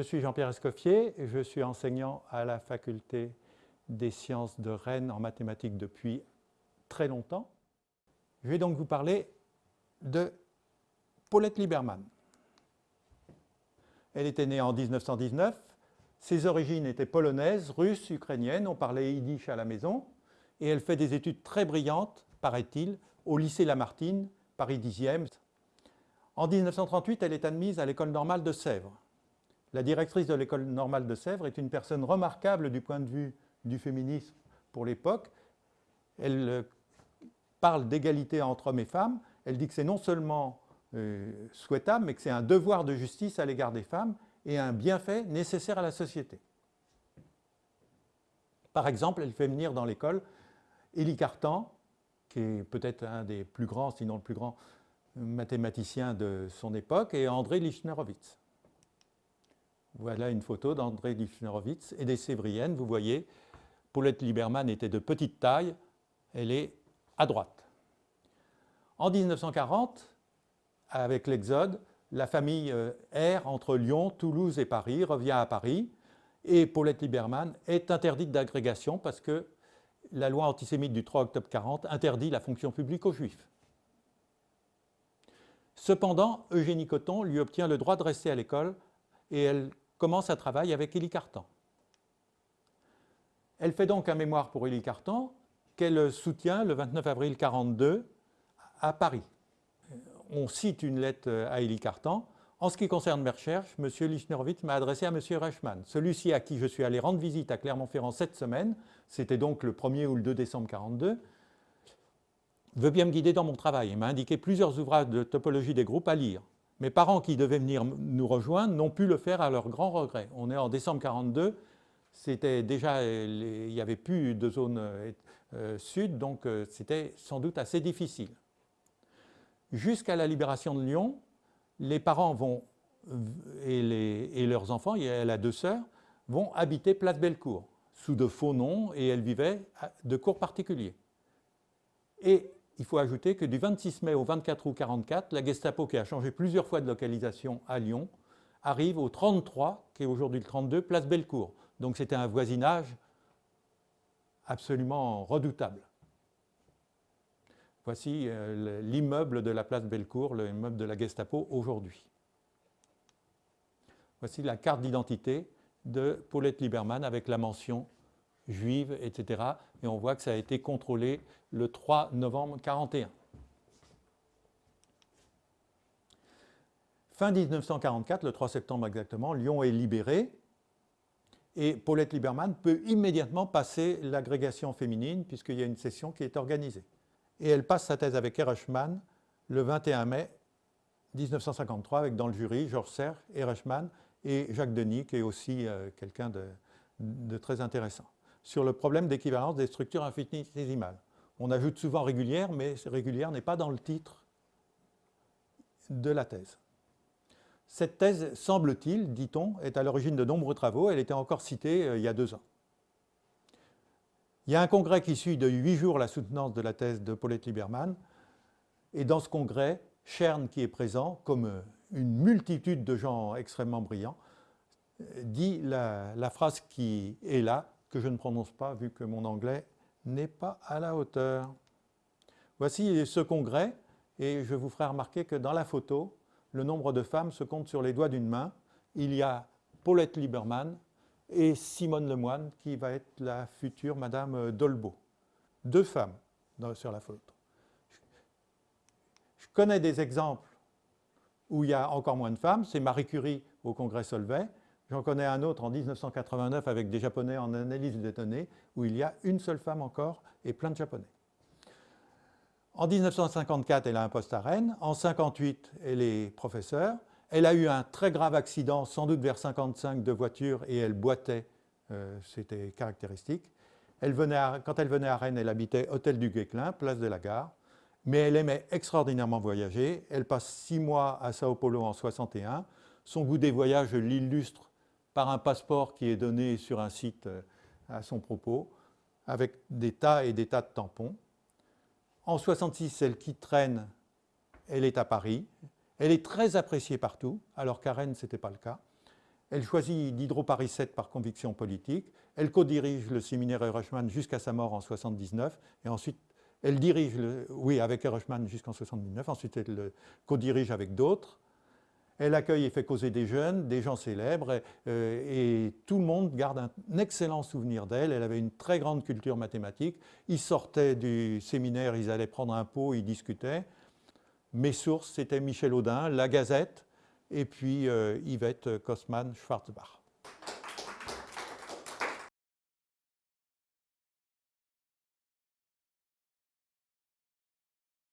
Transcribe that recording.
suis Jean-Pierre Escoffier, je suis enseignant à la faculté des sciences de Rennes en mathématiques depuis très longtemps. Je vais donc vous parler de Paulette Lieberman. Elle était née en 1919, ses origines étaient polonaises, russes, ukrainiennes, on parlait yiddish à la maison, et elle fait des études très brillantes, paraît-il, au lycée Lamartine, Paris 10e. En 1938, elle est admise à l'école normale de Sèvres. La directrice de l'école normale de Sèvres est une personne remarquable du point de vue du féminisme pour l'époque. Elle euh, parle d'égalité entre hommes et femmes. Elle dit que c'est non seulement euh, souhaitable, mais que c'est un devoir de justice à l'égard des femmes et un bienfait nécessaire à la société. Par exemple, elle fait venir dans l'école Élie Cartan, qui est peut-être un des plus grands, sinon le plus grand mathématicien de son époque, et André Lichnerowitz. Voilà une photo d'André Lichnerowitz et des Sévriennes. Vous voyez, Paulette Lieberman était de petite taille, elle est à droite. En 1940, avec l'Exode, la famille euh, erre entre Lyon, Toulouse et Paris, revient à Paris, et Paulette Lieberman est interdite d'agrégation parce que la loi antisémite du 3 octobre 40 interdit la fonction publique aux Juifs. Cependant, Eugénie Coton lui obtient le droit de rester à l'école et elle commence à travailler avec Élie Cartan. Elle fait donc un mémoire pour Élie Cartan qu'elle soutient le 29 avril 1942 à Paris. On cite une lettre à Élie Cartan. En ce qui concerne mes recherches, M. Lichnerowitz m'a adressé à M. Reichmann. Celui-ci à qui je suis allé rendre visite à Clermont-Ferrand cette semaine, c'était donc le 1er ou le 2 décembre 1942, veut bien me guider dans mon travail et m'a indiqué plusieurs ouvrages de topologie des groupes à lire. Mes parents qui devaient venir nous rejoindre n'ont pu le faire à leur grand regret. On est en décembre 1942, c'était déjà, il n'y avait plus de zone euh, euh, sud, donc euh, c'était sans doute assez difficile. Jusqu'à la libération de Lyon, les parents vont, et, leurs enfants, elle a deux sœurs, vont habiter Place Bellecour, sous de faux noms, et elles vivaient de cours particuliers. Il faut ajouter que du 26 mai au 24 août 1944, la Gestapo, qui a changé plusieurs fois de localisation à Lyon, arrive au 33, qui est aujourd'hui le 32, place Bellecour. Donc c'était un voisinage absolument redoutable. Voici euh, l'immeuble de la place Bellecour, l'immeuble de la Gestapo aujourd'hui. Voici la carte d'identité de Paulette Lieberman avec la mention juive, etc. Et on voit que ça a été contrôlé le 3 novembre 1941. Fin 1944, le 3 septembre exactement, Lyon est libéré et Paulette Lieberman peut immédiatement passer l'agrégation féminine puisqu'il y a une session qui est organisée. Et elle passe sa thèse avec Erechmann le 21 mai 1953 avec dans le jury Georges Serre, Erechmann et Jacques Denis qui est aussi euh, quelqu'un de, très intéressant sur le problème d'équivalence des structures infinitésimales. On ajoute souvent régulière, mais régulière n'est pas dans le titre de la thèse. Cette thèse, semble-t-il, dit-on, est à l'origine de nombreux travaux. Elle était encore citée euh, il y a deux ans. Il y a un congrès qui suit de huit jours la soutenance de la thèse de Paulette Lieberman. Et dans ce congrès, Chern, qui est présent, comme euh, une multitude de gens extrêmement brillants, dit la phrase qui est là, que je ne prononce pas vu que mon anglais n'est pas à la hauteur. Voici ce congrès et je vous ferai remarquer que dans la photo, le nombre de femmes se compte sur les doigts d'une main. Il y a Paulette Lieberman et Simone Lemoine qui va être la future Madame Dolbeau. Deux femmes sur la photo. Je connais des exemples où il y a encore moins de femmes, c'est Marie Curie au congrès Solvay, J'en connais un autre en 1989 avec des Japonais en analyse des données, où il y a une seule femme encore et plein de Japonais. En 1954, elle a un poste à Rennes. En 1958, elle est professeure. Elle a eu un très grave accident, sans doute vers 55, de voiture et elle boitait, euh, c'était caractéristique. Elle venait quand elle venait à Rennes, elle habitait Hôtel du Guesclin, place de la Gare. Mais elle aimait extraordinairement voyager. Elle passe six mois à Sao Paulo en 61. Son goût des voyages l'illustre par un passeport qui est donné sur un site euh, à son propos, avec des tas et des tas de tampons. En 66, elle quitte Rennes, elle est à Paris. Elle est très appréciée partout, alors qu'à Rennes, ce n'était pas le cas. Elle choisit Diderot Paris 7 par conviction politique. Elle co-dirige le séminaire Erechmann jusqu'à sa mort en 1979. Et ensuite, elle dirige, le, oui, avec Erechmann jusqu'en 1979. Ensuite, elle le co-dirige avec d'autres. Elle accueille et fait causer des jeunes, des gens célèbres, euh, et, tout le monde garde un excellent souvenir d'elle. Elle avait une très grande culture mathématique. Ils sortaient du séminaire, ils allaient prendre un pot, ils discutaient. Mes sources, c'était Michel Audin, La Gazette, et puis euh, Yvette Kosman-Schwarzbach.